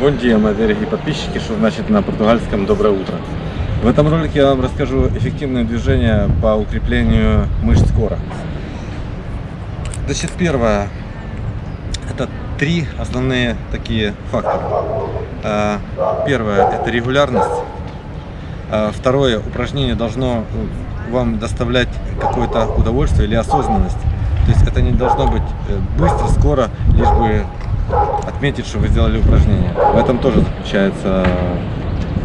Бон dia, мои дорогие подписчики, что значит на португальском доброе утро. В этом ролике я вам расскажу эффективные движения по укреплению мышц кора. Значит, первое, это три основные такие фактора. Э, первое, это регулярность. Э, второе, упражнение должно вам доставлять какое-то удовольствие или осознанность. То есть это не должно быть э, быстро, скоро, лишь бы отметить, что вы сделали упражнение. В этом тоже заключается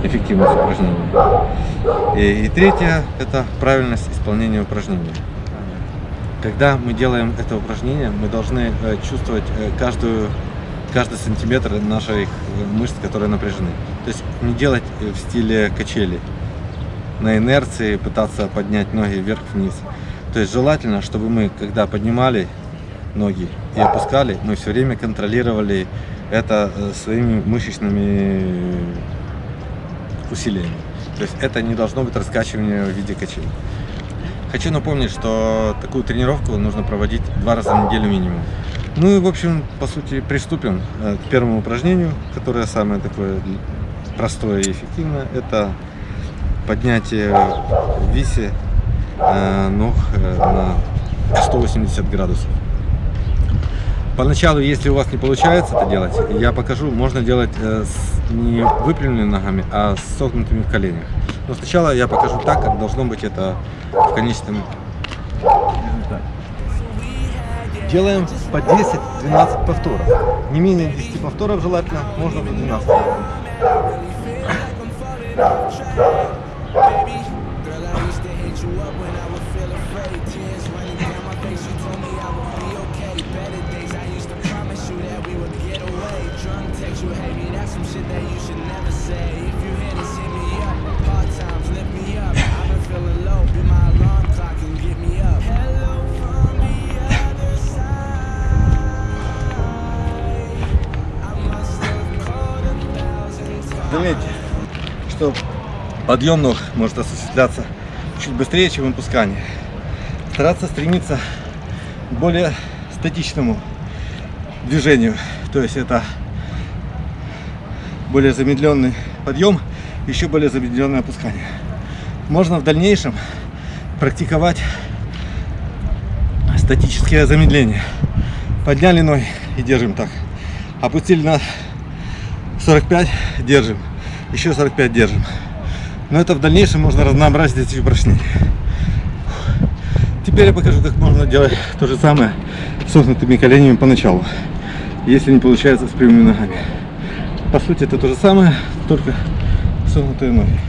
эффективность упражнения. И, и третье – это правильность исполнения упражнения. Когда мы делаем это упражнение, мы должны э, чувствовать э, каждую, каждый сантиметр наших мышц, которые напряжены. То есть не делать в стиле качели, на инерции пытаться поднять ноги вверх-вниз. То есть желательно, чтобы мы, когда поднимали ноги и опускали, мы все время контролировали это э, своими мышечными усилиями. То есть это не должно быть раскачивание в виде качелей. Хочу напомнить, что такую тренировку нужно проводить два раза в неделю минимум. Ну и, в общем, по сути, приступим э, к первому упражнению, которое самое такое простое и эффективное. Это поднятие в висе э, ног на 180 градусов. Поначалу, если у вас не получается это делать, я покажу, можно делать э, с не выпрямленными ногами, а с согнутыми в коленях. Но сначала я покажу так, как должно быть это в конечном результате. Делаем по 10-12 повторов. Не менее 10 повторов желательно, можно до 12. Заметьте, что подъем ног может осуществляться чуть быстрее, чем выпускание. Стараться стремиться к более статичному движению. То есть это более замедленный подъем, еще более замедленное опускание. Можно в дальнейшем практиковать статическое замедление. Подняли ноги и держим так. Опустили на 45, держим. Еще 45 держим. Но это в дальнейшем можно разнообразить эти упражнения. Теперь я покажу, как можно делать то же самое с согнутыми коленями поначалу, если не получается с прямыми ногами. По сути, это то же самое, только согнутые ноги.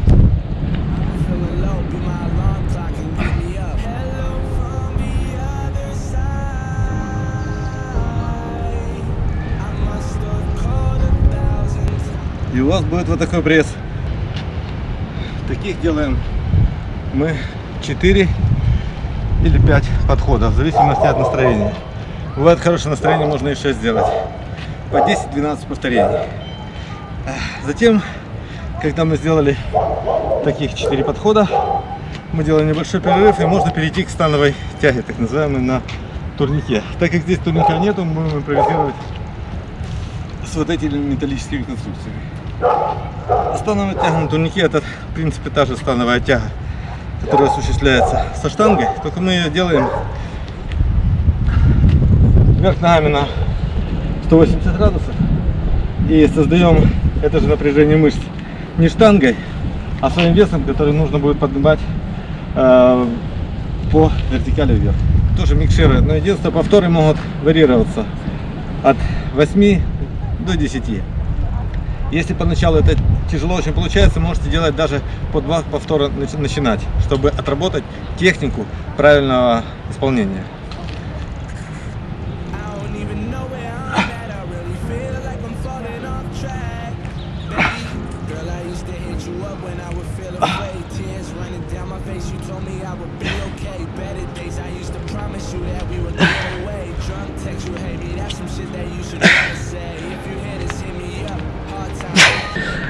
И у вас будет вот такой пресс. Таких делаем мы 4 или 5 подходов, в зависимости от настроения. Бывает хорошее настроение, можно и 6 сделать. По 10-12 повторений. Затем, когда мы сделали таких 4 подхода, мы делаем небольшой перерыв и можно перейти к становой тяге, так называемой на турнике. Так как здесь турника нету, мы будем импровизировать с вот этими металлическими конструкциями. Становая тяга на турнике это в принципе та же становая тяга, которая осуществляется со штангой, только мы ее делаем вверх ногами на 180 градусов и создаем это же напряжение мышц не штангой, а своим весом, который нужно будет поднимать э, по вертикали вверх. Тоже микширы, но единственное повторы могут варьироваться от 8 до 10. Если поначалу это тяжело очень получается, можете делать даже по два повтора начинать, чтобы отработать технику правильного исполнения.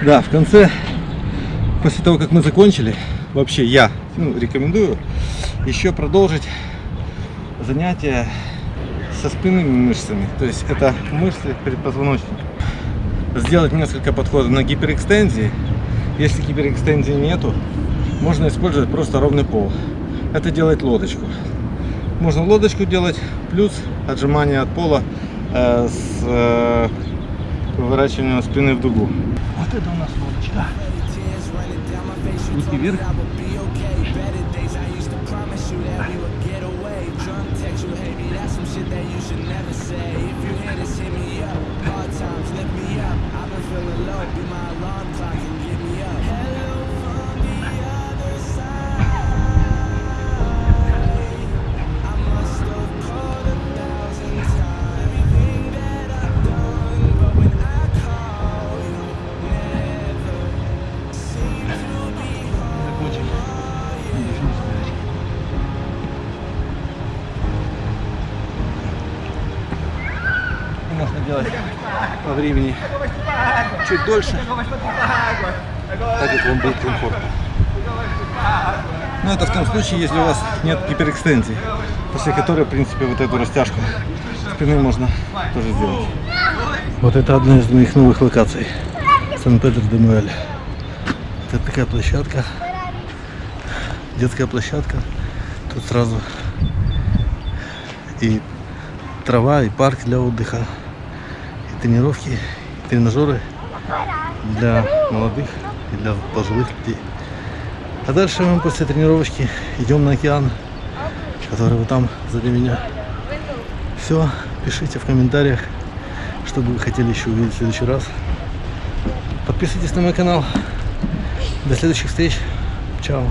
Да, в конце, после того, как мы закончили, вообще я ну, рекомендую еще продолжить занятия со спинными мышцами. То есть это мышцы предпозвоночника. сделать несколько подходов на гиперэкстензии. Если гиперэкстензии нету, можно использовать просто ровный пол. Это делает лодочку. Можно лодочку делать, плюс отжимание от пола э, с э, выворачиванием спины в дугу. Вот это у нас лодочка. Руки вверх. Делать по времени чуть дольше, так как вам будет комфортно. Но это в том случае, если у вас нет гиперэкстензии, после которой, в принципе, вот эту растяжку спины можно тоже сделать. Вот это одна из моих новых локаций. Сан-Педро-де-Муэль. Это такая площадка, детская площадка. Тут сразу и трава, и парк для отдыха, тренировки, тренажеры для молодых и для пожилых людей. А дальше мы после тренировочки идем на океан, который вот там сзади меня. Все, пишите в комментариях, что бы вы хотели еще увидеть в следующий раз. Подписывайтесь на мой канал. До следующих встреч. Чао.